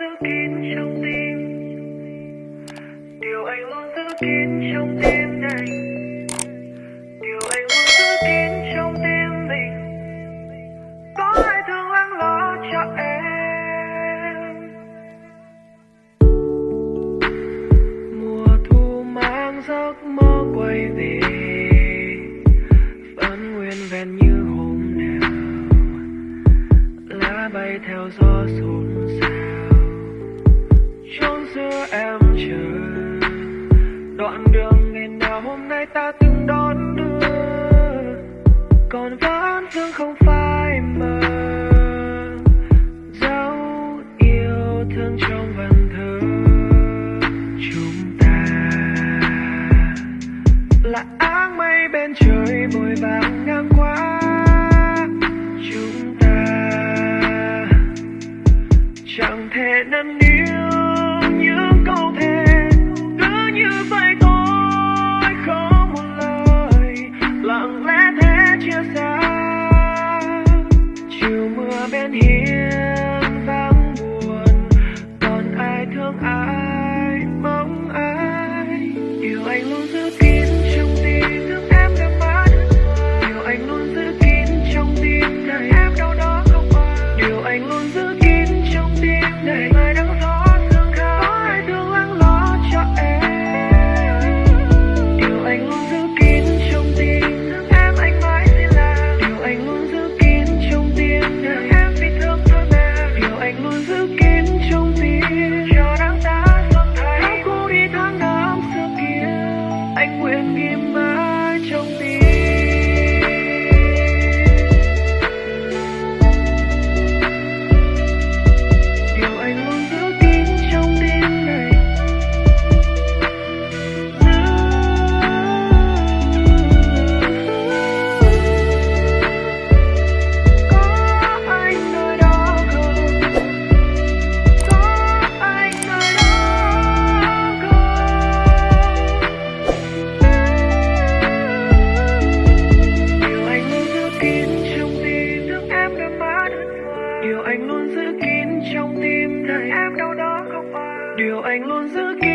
giữ kín trong tim. Điều anh luôn giữ kín trong tim anh điều anh luôn giữ kín trong tim mình. Có ai thương lắng lo cho em? Mùa thu mang giấc mơ quay về. Vẫn nguyên vẹn như bay theo gió xôn xao chốn giữa em chờ. Đoạn đường ngày nào hôm nay ta từng đón đưa. Còn vẫn thương không phải mơ dấu yêu thương trong vần thơ. Chúng ta là áng mây bên trời vội vàng ngang qua. Chúng ta chẳng thể năn níu club and here. like whiskey. điều anh luôn giữ kín trong tim này em đâu đó không phải điều anh luôn giữ kín